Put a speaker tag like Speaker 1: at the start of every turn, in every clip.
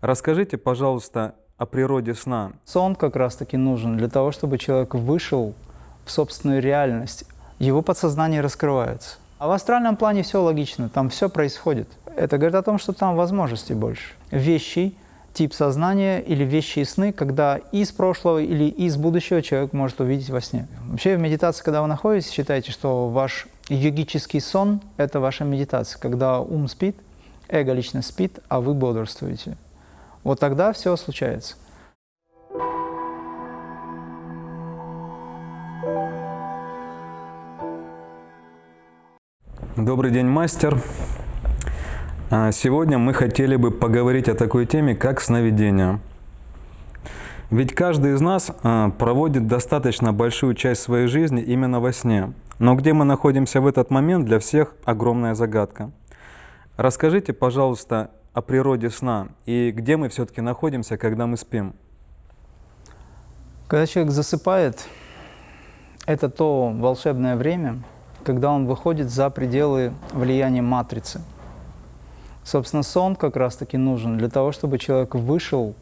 Speaker 1: Расскажите, пожалуйста, о природе сна.
Speaker 2: Сон как раз-таки нужен для того, чтобы человек вышел в собственную реальность. Его подсознание раскрывается. А в астральном плане все логично, там все происходит. Это говорит о том, что там возможностей больше. Вещи, тип сознания или вещи и сны, когда из прошлого или из будущего человек может увидеть во сне. Вообще в медитации, когда вы находитесь, считайте, что ваш йогический сон – это ваша медитация, когда ум спит, эго лично спит, а вы бодрствуете. Вот тогда все случается.
Speaker 1: Добрый день, мастер. А, сегодня мы хотели бы поговорить о такой теме, как сновидение. Ведь каждый из нас а, проводит достаточно большую часть своей жизни именно во сне. Но где мы находимся в этот момент, для всех огромная загадка. Расскажите, пожалуйста, о природе сна и где мы все-таки находимся, когда мы спим.
Speaker 2: Когда человек засыпает, это то волшебное время, когда он выходит за пределы влияния матрицы. Собственно, сон как раз-таки нужен для того, чтобы человек вышел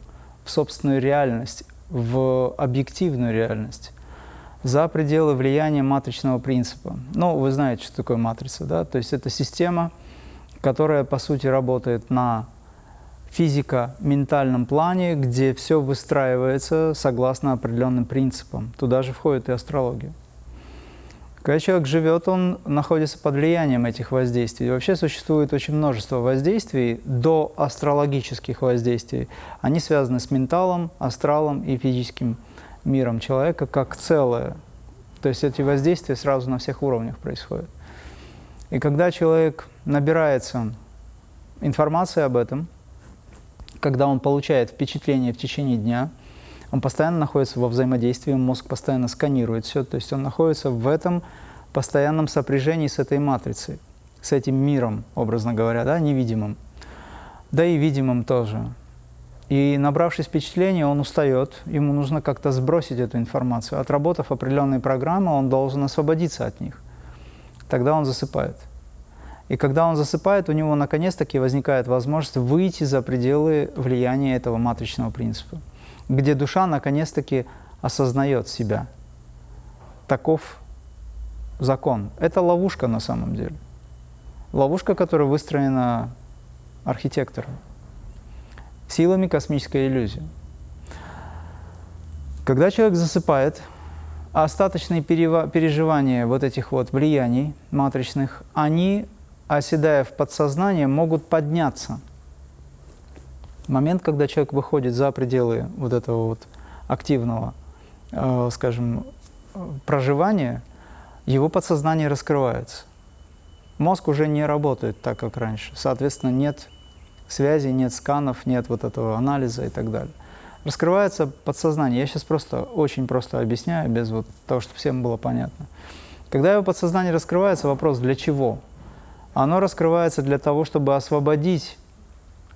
Speaker 2: в собственную реальность, в объективную реальность, за пределы влияния матричного принципа. Ну, вы знаете, что такое матрица, да? То есть это система, которая, по сути, работает на физико-ментальном плане, где все выстраивается согласно определенным принципам. Туда же входит и астрология. Когда человек живет, он находится под влиянием этих воздействий. И вообще существует очень множество воздействий до астрологических воздействий. Они связаны с менталом, астралом и физическим миром человека как целое. То есть эти воздействия сразу на всех уровнях происходят. И когда человек набирается информации об этом, когда он получает впечатление в течение дня, он постоянно находится во взаимодействии, мозг постоянно сканирует все, то есть он находится в этом постоянном сопряжении с этой матрицей, с этим миром, образно говоря, да, невидимым, да и видимым тоже. И набравшись впечатления, он устает, ему нужно как-то сбросить эту информацию. Отработав определенные программы, он должен освободиться от них. Тогда он засыпает. И когда он засыпает, у него наконец-таки возникает возможность выйти за пределы влияния этого матричного принципа, где душа наконец-таки осознает себя. Таков закон. Это ловушка на самом деле. Ловушка, которая выстроена архитектором, силами космической иллюзии. Когда человек засыпает, остаточные переживания вот этих вот влияний матричных, они оседая в подсознание, могут подняться. Момент, когда человек выходит за пределы вот этого вот активного, э, скажем, проживания, его подсознание раскрывается. Мозг уже не работает так, как раньше. Соответственно, нет связи, нет сканов, нет вот этого анализа и так далее. Раскрывается подсознание. Я сейчас просто очень просто объясняю, без вот того, чтобы всем было понятно. Когда его подсознание раскрывается, вопрос «для чего?». Оно раскрывается для того, чтобы освободить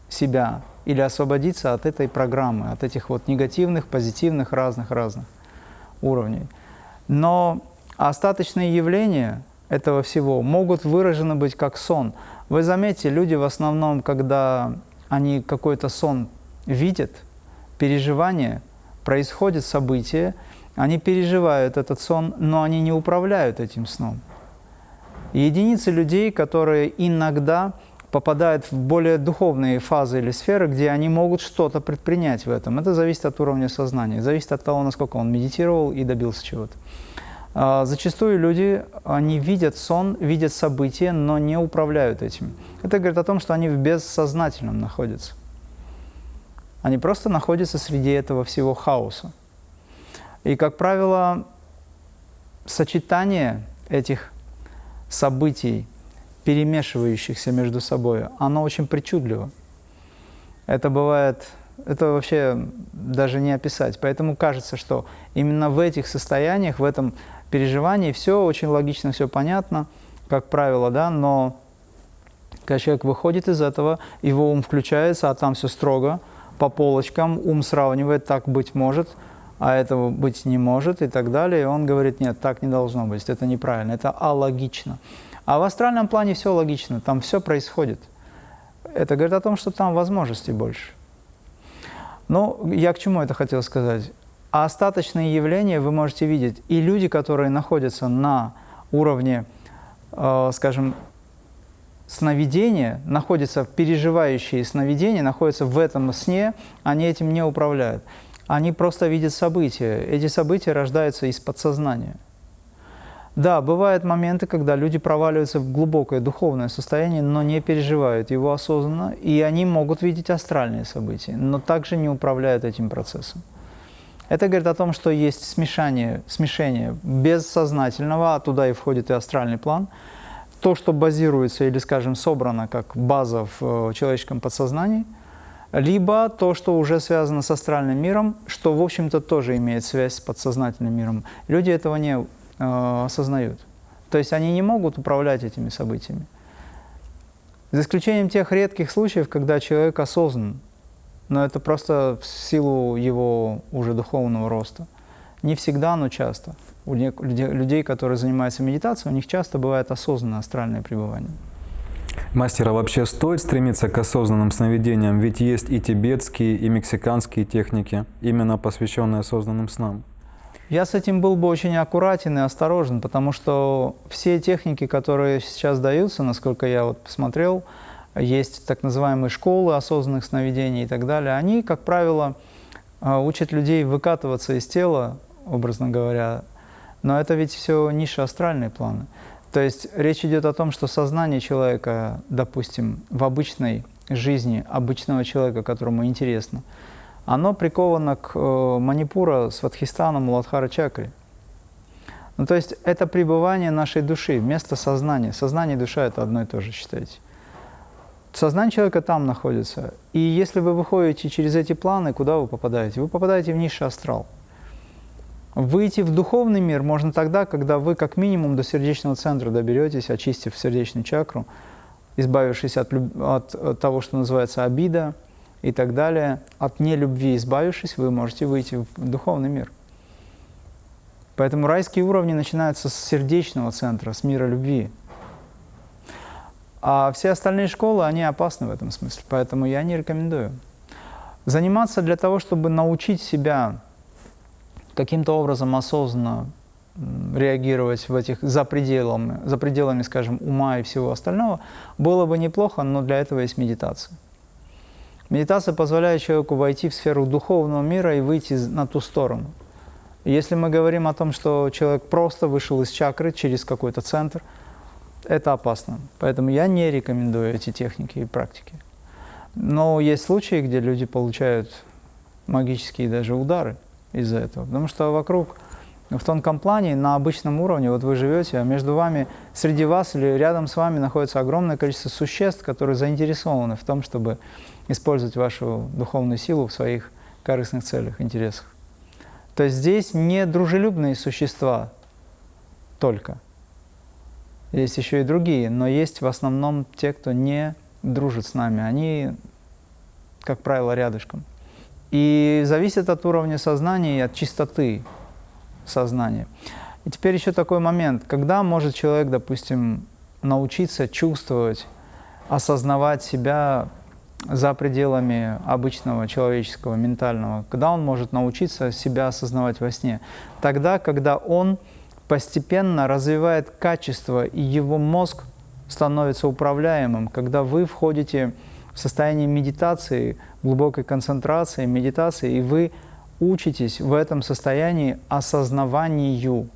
Speaker 2: себя или освободиться от этой программы, от этих вот негативных, позитивных, разных-разных уровней. Но остаточные явления этого всего могут выражены быть как сон. Вы заметите, люди в основном, когда они какой-то сон видят, переживание, происходит событие, они переживают этот сон, но они не управляют этим сном. Единицы людей, которые иногда попадают в более духовные фазы или сферы, где они могут что-то предпринять в этом. Это зависит от уровня сознания, зависит от того, насколько он медитировал и добился чего-то. А, зачастую люди, они видят сон, видят события, но не управляют этим. Это говорит о том, что они в бессознательном находятся. Они просто находятся среди этого всего хаоса. И, как правило, сочетание этих событий, перемешивающихся между собой, оно очень причудливо. Это бывает, это вообще даже не описать. Поэтому кажется, что именно в этих состояниях, в этом переживании все очень логично, все понятно, как правило, да, но когда человек выходит из этого, его ум включается, а там все строго, по полочкам, ум сравнивает, так быть может – а этого быть не может и так далее. И он говорит, нет, так не должно быть, это неправильно, это алогично. А в астральном плане все логично, там все происходит. Это говорит о том, что там возможностей больше. Но я к чему это хотел сказать? А остаточные явления вы можете видеть. И люди, которые находятся на уровне, э, скажем, сновидения, находятся, переживающие сновидения, находятся в этом сне, они этим не управляют. Они просто видят события. Эти события рождаются из подсознания. Да, бывают моменты, когда люди проваливаются в глубокое духовное состояние, но не переживают его осознанно, и они могут видеть астральные события, но также не управляют этим процессом. Это говорит о том, что есть смешание, смешение бессознательного, а туда и входит и астральный план. То, что базируется или, скажем, собрано как база в э, человеческом подсознании, либо то, что уже связано с астральным миром, что, в общем-то, тоже имеет связь с подсознательным миром. Люди этого не э, осознают. То есть они не могут управлять этими событиями. За исключением тех редких случаев, когда человек осознан, но это просто в силу его уже духовного роста. Не всегда, но часто. У людей, которые занимаются медитацией, у них часто бывает осознанное астральное пребывание.
Speaker 1: Мастер, а вообще стоит стремиться к осознанным сновидениям? Ведь есть и тибетские, и мексиканские техники, именно посвященные осознанным снам.
Speaker 2: Я с этим был бы очень аккуратен и осторожен, потому что все техники, которые сейчас даются, насколько я вот посмотрел, есть так называемые школы осознанных сновидений и так далее, они, как правило, а, учат людей выкатываться из тела, образно говоря, но это ведь все ниши астральные планы. То есть речь идет о том, что сознание человека, допустим, в обычной жизни обычного человека, которому интересно, оно приковано к э, Манипура, Сватхистану, Муладхара чакре. Ну, то есть это пребывание нашей души, место сознания. Сознание и душа – это одно и то же, считайте. Сознание человека там находится. И если вы выходите через эти планы, куда вы попадаете? Вы попадаете в низший астрал. Выйти в духовный мир можно тогда, когда вы как минимум до сердечного центра доберетесь, очистив сердечную чакру, избавившись от, от, от того, что называется обида и так далее. От нелюбви избавившись, вы можете выйти в духовный мир. Поэтому райские уровни начинаются с сердечного центра, с мира любви. А все остальные школы, они опасны в этом смысле, поэтому я не рекомендую. Заниматься для того, чтобы научить себя каким-то образом осознанно реагировать в этих за пределами, за пределами, скажем, ума и всего остального, было бы неплохо, но для этого есть медитация. Медитация позволяет человеку войти в сферу духовного мира и выйти на ту сторону. Если мы говорим о том, что человек просто вышел из чакры через какой-то центр – это опасно. Поэтому я не рекомендую эти техники и практики. Но есть случаи, где люди получают магические даже удары из-за этого. Потому что вокруг, в тонком плане, на обычном уровне, вот вы живете, а между вами, среди вас или рядом с вами находится огромное количество существ, которые заинтересованы в том, чтобы использовать вашу духовную силу в своих корыстных целях, интересах. То есть здесь не дружелюбные существа только – есть еще и другие, но есть в основном те, кто не дружит с нами. Они, как правило, рядышком. И зависит от уровня сознания и от чистоты сознания. И теперь еще такой момент, когда может человек, допустим, научиться чувствовать, осознавать себя за пределами обычного человеческого, ментального, когда он может научиться себя осознавать во сне? Тогда, когда он постепенно развивает качество, и его мозг становится управляемым, когда вы входите в состояние медитации, глубокой концентрации, медитации, и вы учитесь в этом состоянии осознаванию.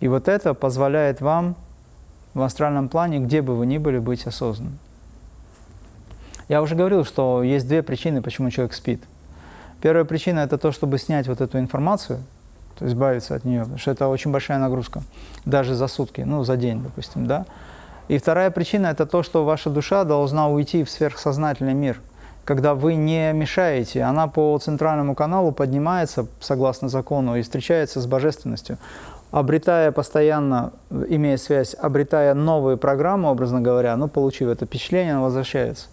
Speaker 2: И вот это позволяет вам в астральном плане, где бы вы ни были, быть осознанным. Я уже говорил, что есть две причины, почему человек спит. Первая причина – это то, чтобы снять вот эту информацию – то есть избавиться от нее, потому что это очень большая нагрузка, даже за сутки, ну, за день, допустим, да. И вторая причина – это то, что ваша душа должна уйти в сверхсознательный мир, когда вы не мешаете, она по центральному каналу поднимается, согласно закону, и встречается с божественностью, обретая постоянно, имея связь, обретая новые программы, образно говоря, ну, получив это впечатление, она возвращается.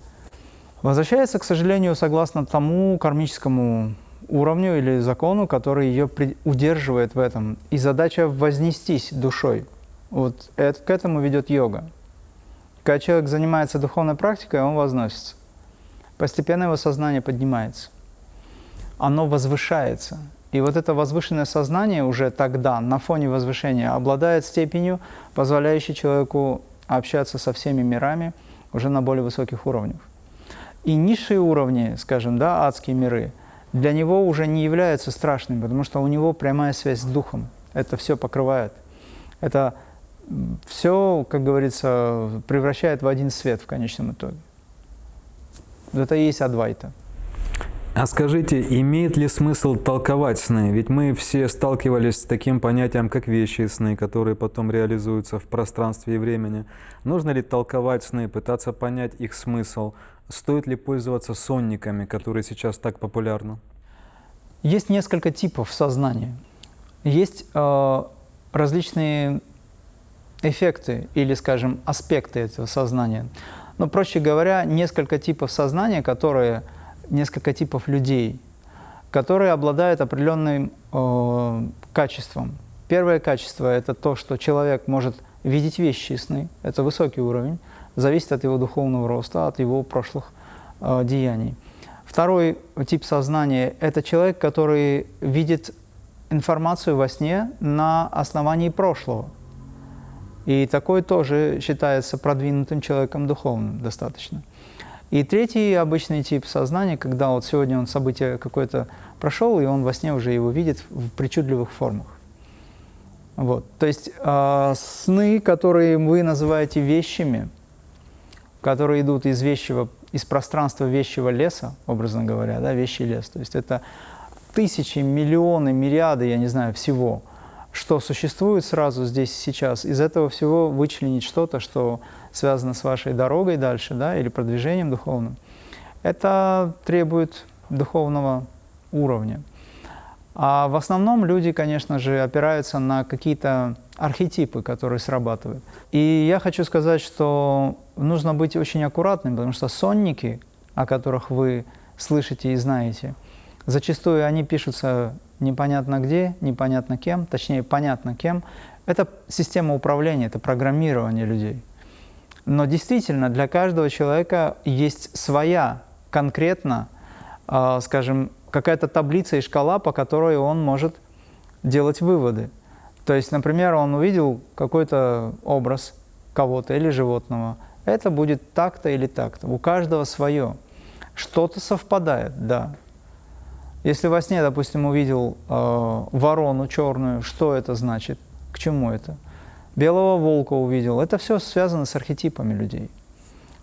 Speaker 2: Возвращается, к сожалению, согласно тому кармическому уровню или закону, который ее удерживает в этом. И задача вознестись душой. Вот это, к этому ведет йога. Когда человек занимается духовной практикой, он возносится. Постепенно его сознание поднимается. оно возвышается. И вот это возвышенное сознание уже тогда, на фоне возвышения, обладает степенью, позволяющей человеку общаться со всеми мирами уже на более высоких уровнях. И низшие уровни, скажем, да, адские миры, для него уже не являются страшными, потому что у него прямая связь с духом. Это все покрывает. Это все, как говорится, превращает в один свет в конечном итоге. Это и есть Адвайта.
Speaker 1: А скажите, имеет ли смысл толковать сны? Ведь мы все сталкивались с таким понятием, как вещи сны, которые потом реализуются в пространстве и времени. Нужно ли толковать сны, пытаться понять их смысл? Стоит ли пользоваться сонниками, которые сейчас так популярны?
Speaker 2: Есть несколько типов сознания. Есть э, различные эффекты или, скажем, аспекты этого сознания. Но, проще говоря, несколько типов сознания, которые несколько типов людей, которые обладают определенным э, качеством. Первое качество – это то, что человек может видеть вещи сны. Это высокий уровень, зависит от его духовного роста, от его прошлых э, деяний. Второй тип сознания – это человек, который видит информацию во сне на основании прошлого. И такой тоже считается продвинутым человеком духовным достаточно. И третий обычный тип сознания, когда вот сегодня он событие какое-то прошел, и он во сне уже его видит в причудливых формах. Вот. То есть э, сны, которые вы называете вещами, которые идут из вещего, из пространства вещего леса, образно говоря, да, вещий лес. То есть это тысячи, миллионы, мириады, я не знаю, всего, что существует сразу здесь сейчас. Из этого всего вычленить что-то, что связано с вашей дорогой дальше, да, или продвижением духовным, это требует духовного уровня. А в основном люди, конечно же, опираются на какие-то архетипы, которые срабатывают. И я хочу сказать, что нужно быть очень аккуратным, потому что сонники, о которых вы слышите и знаете, зачастую они пишутся непонятно где, непонятно кем, точнее, понятно кем. Это система управления, это программирование людей. Но действительно, для каждого человека есть своя конкретно, э, скажем, какая-то таблица и шкала, по которой он может делать выводы. То есть, например, он увидел какой-то образ кого-то или животного. Это будет так-то или так-то. У каждого свое. Что-то совпадает, да. Если во сне, допустим, увидел э, ворону черную, что это значит? К чему это? белого волка увидел. Это все связано с архетипами людей.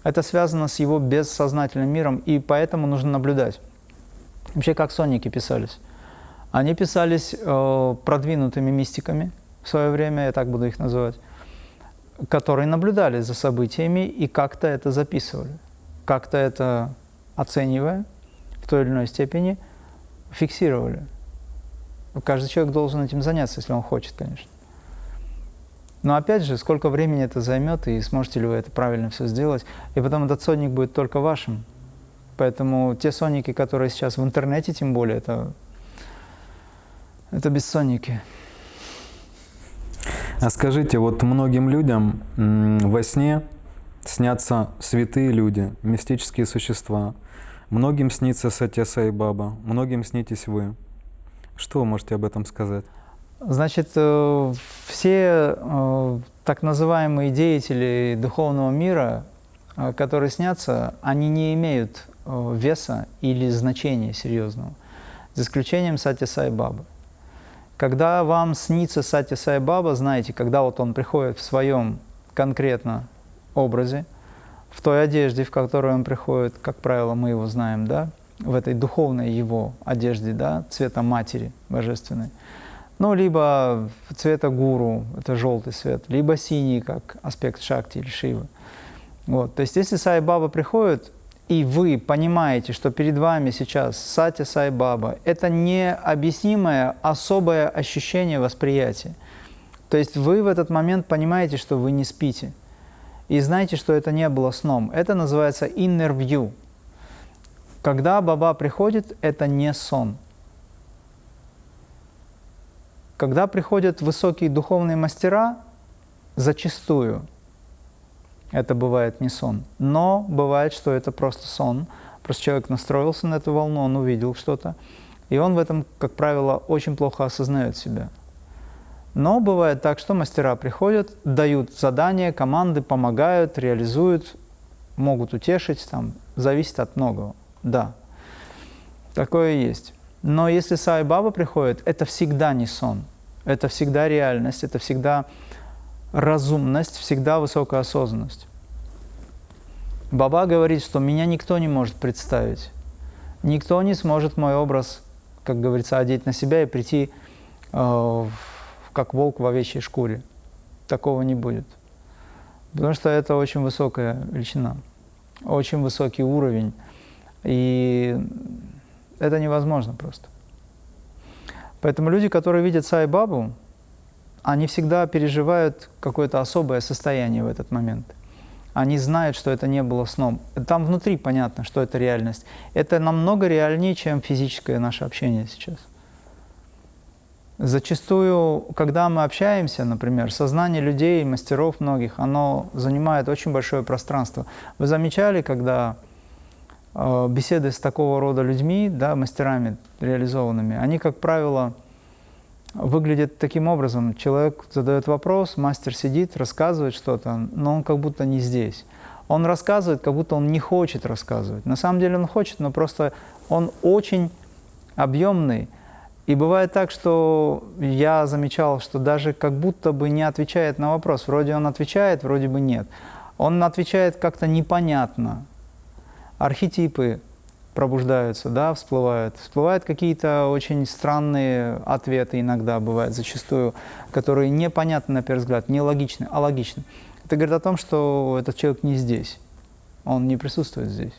Speaker 2: Это связано с его бессознательным миром, и поэтому нужно наблюдать. Вообще, как сонники писались? Они писались э, продвинутыми мистиками в свое время, я так буду их называть, которые наблюдали за событиями и как-то это записывали, как-то это оценивая в той или иной степени, фиксировали. Каждый человек должен этим заняться, если он хочет, конечно. Но опять же, сколько времени это займет, и сможете ли вы это правильно все сделать. И потом этот сонник будет только вашим. Поэтому те сонники, которые сейчас в интернете, тем более, это, это бессонники.
Speaker 1: А скажите, вот многим людям во сне снятся святые люди, мистические существа. Многим снится Сатья Сай Баба, многим снитесь вы. Что вы можете об этом сказать?
Speaker 2: Значит, э, все э, так называемые деятели духовного мира, э, которые снятся, они не имеют веса или значения серьезного, за исключением Сати Сай Бабы. Когда вам снится Сати Сай Баба, знаете, когда вот он приходит в своем конкретно образе, в той одежде, в которой он приходит, как правило, мы его знаем, да, в этой духовной его одежде, да, цвета матери божественной, ну, либо цвета гуру, это желтый цвет, либо синий, как аспект шакти или шивы. Вот. То есть, если Сай Баба приходит, и вы понимаете, что перед вами сейчас Сати Сай Баба, это необъяснимое особое ощущение восприятия. То есть вы в этот момент понимаете, что вы не спите. И знаете, что это не было сном. Это называется inner view. Когда Баба приходит, это не сон. Когда приходят высокие духовные мастера, зачастую это бывает не сон, но бывает, что это просто сон. Просто человек настроился на эту волну, он увидел что-то, И он в этом, как правило, очень плохо осознает себя. Но бывает так, что мастера приходят, дают задания, команды, помогают, реализуют, могут утешить, там, зависит от многого. Да, такое есть. Но если Сай Баба приходит, это всегда не сон, это всегда реальность, это всегда разумность, всегда высокая осознанность. Баба говорит, что меня никто не может представить. Никто не сможет мой образ, как говорится, одеть на себя и прийти э, как волк в овечьей шкуре. Такого не будет. Потому что это очень высокая величина, очень высокий уровень. И это невозможно просто. Поэтому люди, которые видят Сай-Бабу, они всегда переживают какое-то особое состояние в этот момент. Они знают, что это не было сном. Там внутри понятно, что это реальность. Это намного реальнее, чем физическое наше общение сейчас. Зачастую, когда мы общаемся, например, сознание людей, мастеров многих, оно занимает очень большое пространство. Вы замечали, когда э, беседы с такого рода людьми, да, мастерами реализованными, они, как правило, выглядят таким образом. Человек задает вопрос, мастер сидит, рассказывает что-то, но он как будто не здесь. Он рассказывает, как будто он не хочет рассказывать. На самом деле он хочет, но просто он очень объемный, и бывает так, что я замечал, что даже как будто бы не отвечает на вопрос. Вроде он отвечает, вроде бы нет. Он отвечает как-то непонятно. Архетипы пробуждаются, да, всплывают. Всплывают какие-то очень странные ответы иногда бывают, зачастую, которые непонятны на первый взгляд, нелогичны, а логичны. Это говорит о том, что этот человек не здесь, он не присутствует здесь.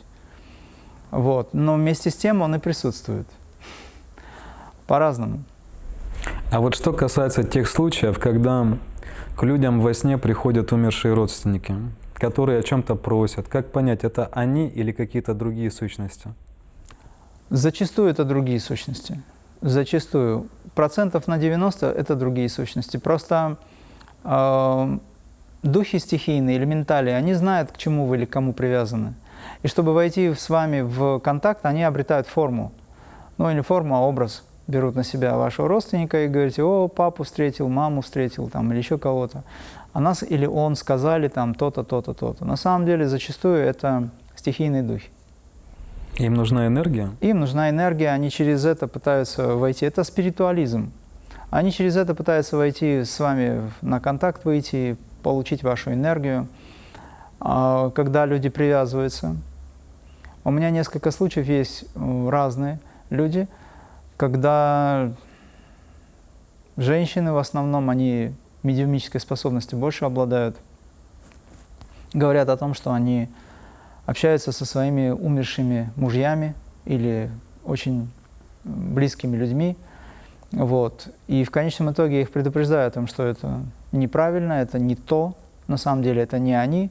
Speaker 2: Вот. Но вместе с тем он и присутствует по-разному.
Speaker 1: А вот что касается тех случаев, когда к людям во сне приходят умершие родственники, которые о чем-то просят, как понять, это они или какие-то другие сущности?
Speaker 2: Зачастую это другие сущности. Зачастую. Процентов на 90 это другие сущности. Просто э, духи стихийные, элементали, они знают, к чему вы или к кому привязаны. И чтобы войти с вами в контакт, они обретают форму. Ну, или форму, а образ берут на себя вашего родственника и говорите, о, папу встретил, маму встретил, там, или еще кого-то. А нас или он сказали там то-то, то-то, то-то. На самом деле зачастую это стихийные духи.
Speaker 1: Им нужна энергия?
Speaker 2: Им нужна энергия, они через это пытаются войти. Это спиритуализм. Они через это пытаются войти с вами на контакт, выйти, получить вашу энергию. А, когда люди привязываются. У меня несколько случаев есть разные люди – когда женщины в основном, они медиумической способностью больше обладают, говорят о том, что они общаются со своими умершими мужьями или очень близкими людьми, вот. И в конечном итоге их предупреждаю о том, что это неправильно, это не то, на самом деле это не они.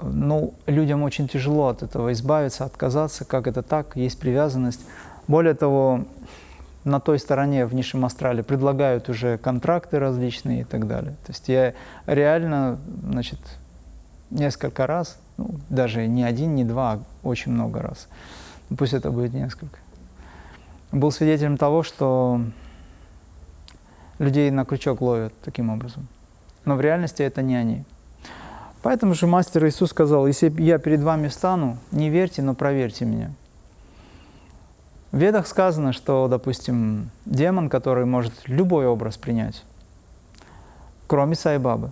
Speaker 2: Ну, людям очень тяжело от этого избавиться, отказаться, как это так, есть привязанность. Более того, на той стороне в низшем астрале предлагают уже контракты различные и так далее. То есть я реально, значит, несколько раз, ну, даже не один, не два, а очень много раз, ну, пусть это будет несколько, был свидетелем того, что людей на крючок ловят таким образом. Но в реальности это не они. Поэтому же мастер Иисус сказал, если я перед вами встану, не верьте, но проверьте меня. В Ведах сказано, что, допустим, демон, который может любой образ принять, кроме Сайбабы.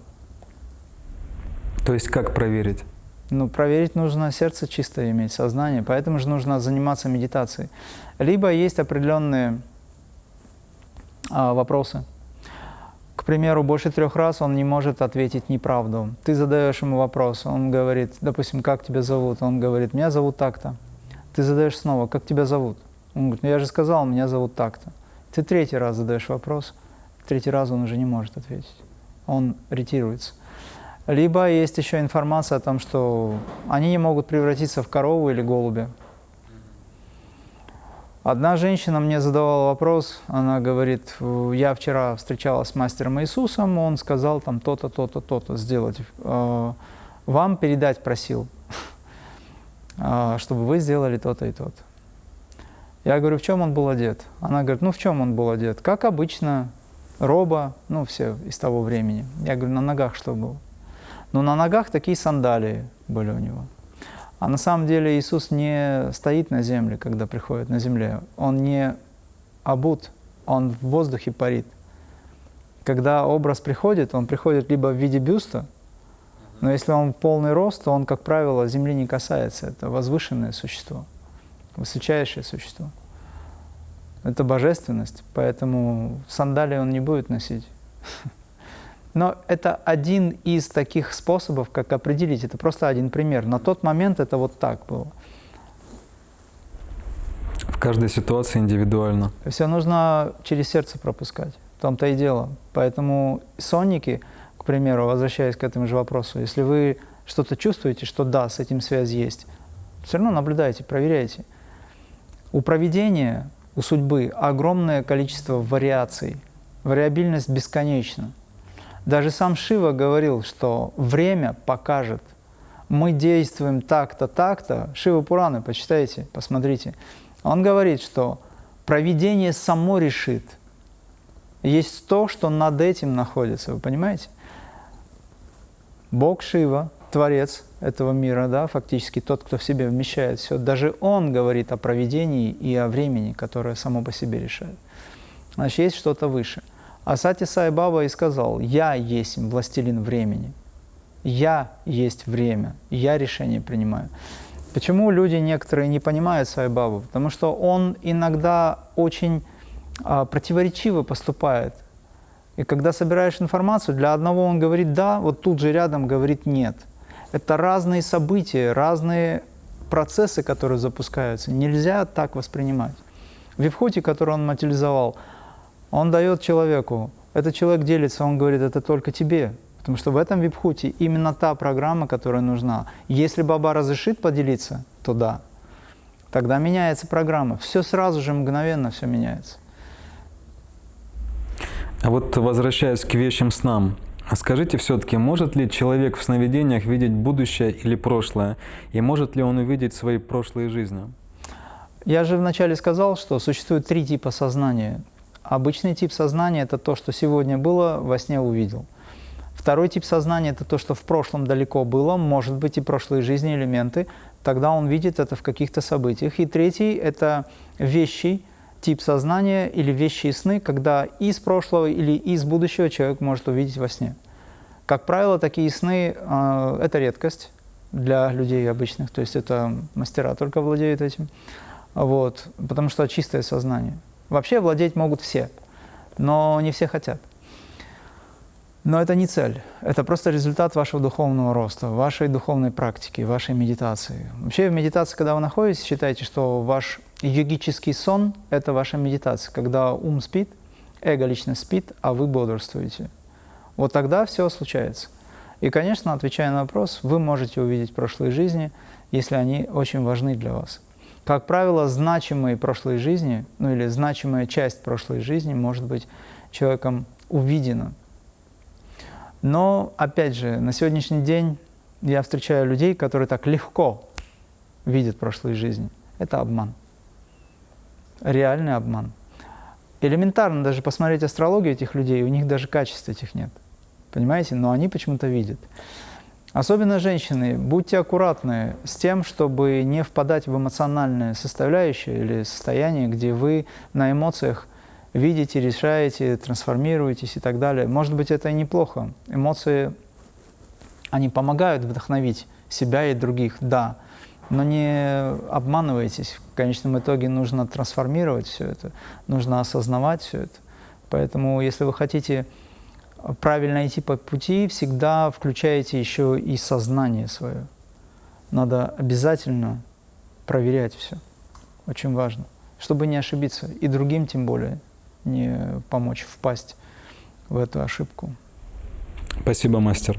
Speaker 1: То есть как проверить?
Speaker 2: Ну, проверить нужно сердце чистое иметь, сознание, поэтому же нужно заниматься медитацией. Либо есть определенные а, вопросы. К примеру, больше трех раз он не может ответить неправду. Ты задаешь ему вопрос, он говорит, допустим, как тебя зовут? Он говорит, меня зовут так-то. Ты задаешь снова, как тебя зовут? Он говорит, ну я же сказал, меня зовут так-то. Ты третий раз задаешь вопрос, третий раз он уже не может ответить. Он ретируется. Либо есть еще информация о том, что они не могут превратиться в корову или голубя. Одна женщина мне задавала вопрос, она говорит, я вчера встречалась с мастером Иисусом, он сказал там то-то, то-то, то-то сделать. Э, вам передать просил, э, чтобы вы сделали то-то и то-то. Я говорю, в чем он был одет? Она говорит, ну в чем он был одет? Как обычно, роба, ну все из того времени. Я говорю, на ногах что было? Ну на ногах такие сандалии были у него. А на самом деле Иисус не стоит на земле, когда приходит на земле. Он не обут, он в воздухе парит. Когда образ приходит, он приходит либо в виде бюста, но если он в полный рост, то он, как правило, земли не касается. Это возвышенное существо, высочайшее существо. Это божественность, поэтому сандалии он не будет носить. Но это один из таких способов, как определить. Это просто один пример. На тот момент это вот так было.
Speaker 1: В каждой ситуации индивидуально.
Speaker 2: Все нужно через сердце пропускать. В том-то и дело. Поэтому сонники – к примеру, возвращаясь к этому же вопросу, если вы что-то чувствуете, что да, с этим связь есть, все равно наблюдайте, проверяйте. У проведения, у судьбы огромное количество вариаций, вариабильность бесконечна. Даже сам Шива говорил, что время покажет. Мы действуем так-то, так-то. Шива Пураны, почитайте, посмотрите. Он говорит, что проведение само решит. Есть то, что над этим находится, вы понимаете? Бог Шива, Творец этого мира, да, фактически тот, кто в себе вмещает все, даже Он говорит о проведении и о времени, которое само по себе решает. Значит, есть что-то выше. А Сати Сай Баба и сказал, «Я есть властелин времени, я есть время, я решение принимаю». Почему люди некоторые не понимают Сай Бабу? Потому что он иногда очень а, противоречиво поступает и когда собираешь информацию, для одного он говорит «да», вот тут же рядом говорит «нет». Это разные события, разные процессы, которые запускаются. Нельзя так воспринимать. В Випхуте, который он материализовал, он дает человеку, этот человек делится, он говорит, это только тебе. Потому что в этом випхуте именно та программа, которая нужна. Если Баба разрешит поделиться, то да. Тогда меняется программа. Все сразу же, мгновенно все меняется.
Speaker 1: А вот возвращаясь к вещим снам, скажите все-таки, может ли человек в сновидениях видеть будущее или прошлое? И может ли он увидеть свои прошлые жизни?
Speaker 2: Я же вначале сказал, что существует три типа сознания. Обычный тип сознания – это то, что сегодня было, во сне увидел. Второй тип сознания – это то, что в прошлом далеко было, может быть и прошлые жизни элементы, тогда он видит это в каких-то событиях. И третий – это вещи, тип сознания или вещи и сны, когда из прошлого или из будущего человек может увидеть во сне. Как правило, такие сны э, – это редкость для людей обычных, то есть это мастера только владеют этим, вот, потому что чистое сознание. Вообще владеть могут все, но не все хотят. Но это не цель, это просто результат вашего духовного роста, вашей духовной практики, вашей медитации. Вообще в медитации, когда вы находитесь, считайте, что ваш йогический сон – это ваша медитация, когда ум спит, эго лично спит, а вы бодрствуете. Вот тогда все случается. И, конечно, отвечая на вопрос, вы можете увидеть прошлые жизни, если они очень важны для вас. Как правило, значимые прошлые жизни, ну или значимая часть прошлой жизни может быть человеком увидена – но, опять же, на сегодняшний день я встречаю людей, которые так легко видят прошлые жизни. Это обман. Реальный обман. Элементарно даже посмотреть астрологию этих людей, у них даже качеств этих нет. Понимаете? Но они почему-то видят. Особенно женщины, будьте аккуратны с тем, чтобы не впадать в эмоциональное составляющее или состояние, где вы на эмоциях видите, решаете, трансформируетесь и так далее. Может быть, это и неплохо. Эмоции, они помогают вдохновить себя и других, да. Но не обманывайтесь. В конечном итоге нужно трансформировать все это, нужно осознавать все это. Поэтому, если вы хотите правильно идти по пути, всегда включайте еще и сознание свое. Надо обязательно проверять все. Очень важно, чтобы не ошибиться. И другим тем более не помочь впасть в эту ошибку.
Speaker 1: Спасибо, мастер.